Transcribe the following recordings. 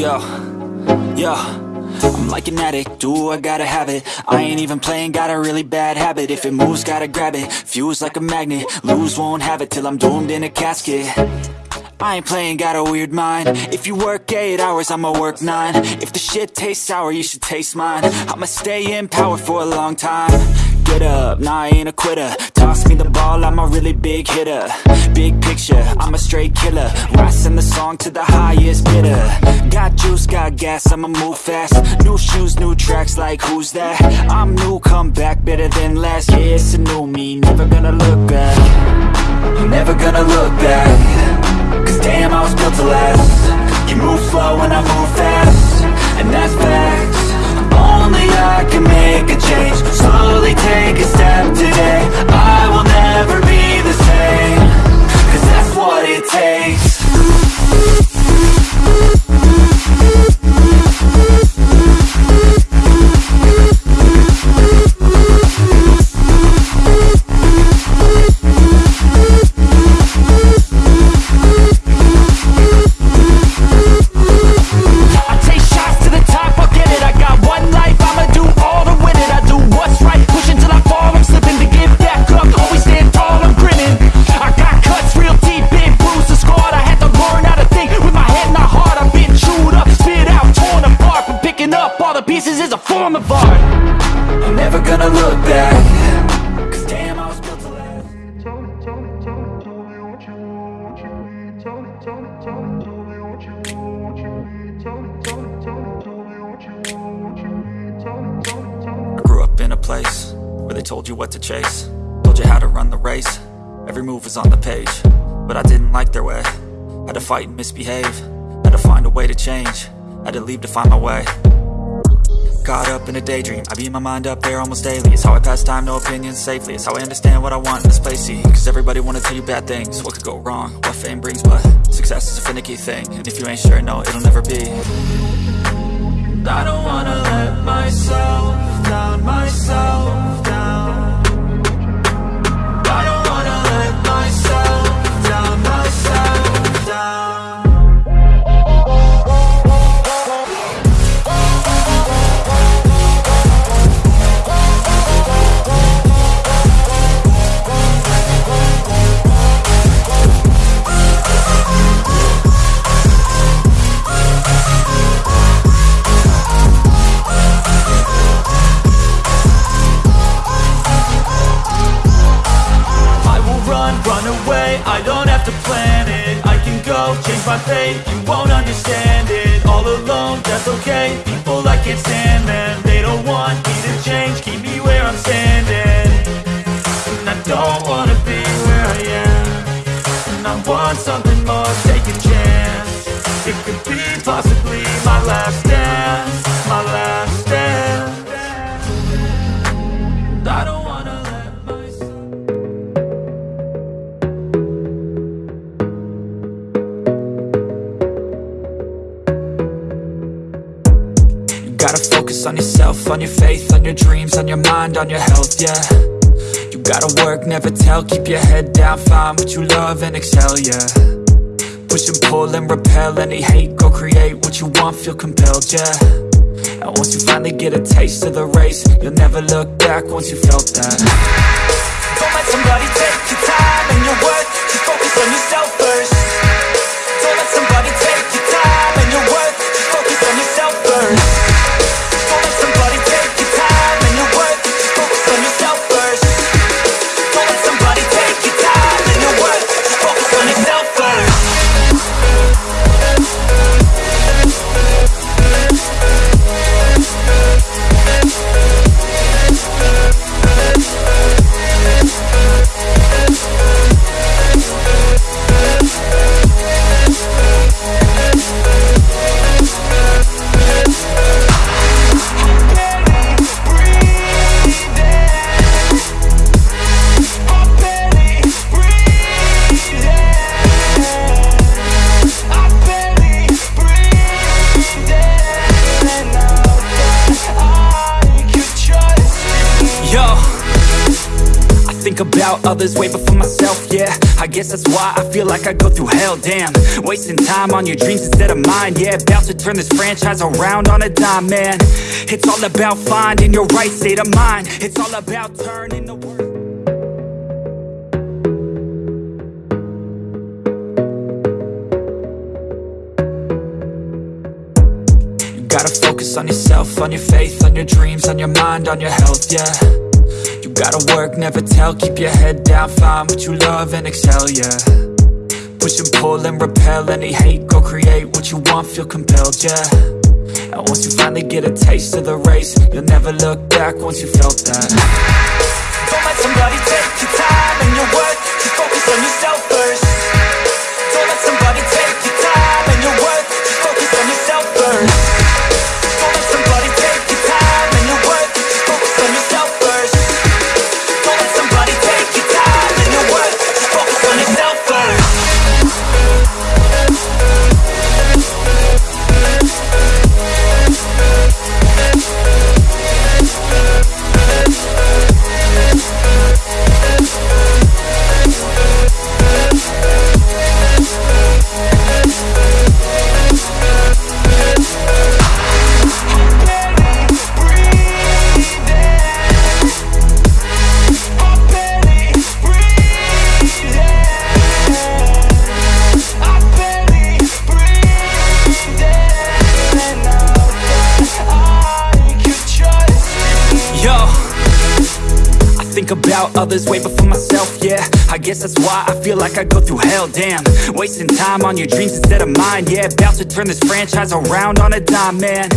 Yo, yo I'm like an addict, do I gotta have it? I ain't even playing, got a really bad habit. If it moves, gotta grab it, fuse like a magnet. Lose, won't have it till I'm doomed in a casket. I ain't playing, got a weird mind. If you work 8 hours, I'ma work 9 If the shit tastes sour, you should taste mine. I'ma stay in power for a long time Up, nah I ain't a quitter. Toss me the ball, I'm a really big hitter. Big picture, I'm a straight killer. Rising the song to the highest bidder. Got juice, got gas, I'ma move fast. New shoes, new tracks, like who's that? I'm new, come back, better than last Yeah, it's a new me, never gonna look back. Never gonna look back. Cause damn, I was built to last. You move slow and I move fast. And that's facts. Only I can make a change. Slowly take place where they told you what to chase. Told you how to run the race. Every move was on the page But I didn't like their way. Had to fight and misbehave. Had to find a way to change. Had to leave to find my way. Caught up in a daydream. I beat my mind up there almost daily. It's how I pass time, no opinions safely. It's how I understand what I want in this place. See, cause everybody wanna tell you bad things. What could go wrong, what fame brings But success is a finicky thing. And if you ain't sure, no, it'll never be I don't have to plan it. I can go, change my fate, you won't understand it. All alone, that's okay, people I can't stand them They don't want me to change, keep me where I'm standing. And I don't wanna be where I am. And I want something more, take a chance. It could be possibly my last on your faith, on your dreams, on your mind, on your health, yeah. You gotta work, never tell, keep your head down, find what you love and excel, yeah. Push and pull and repel any hate, go create what you want, feel compelled, yeah. And once you finally get a taste of the race, you'll never look back once you felt that. Don't let somebody take your time and your worth, just focus on yourself first. Don't let somebody about others way before myself, yeah. I guess that's why I feel like I go through hell, damn. Wasting time on your dreams instead of mine, yeah. About to turn this franchise around on a dime, man. It's all about finding your right state of mind. It's all about turning the world. You gotta focus on yourself, on your faith, on your dreams, on your mind, on your health, yeah gotta work, never tell, keep your head down, find what you love and excel, yeah. Push and pull and repel any hate, go create what you want, feel compelled, yeah. And once you finally get a taste of the race, you'll never look back once you felt that. Don't let somebody take your time and your worth, just focus on yourself about others way before myself, yeah. I guess that's why I feel like I go through hell, damn. Wasting time on your dreams instead of mine, yeah. About to turn this franchise around on a dime, man.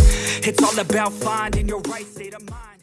It's all about finding your right state of mind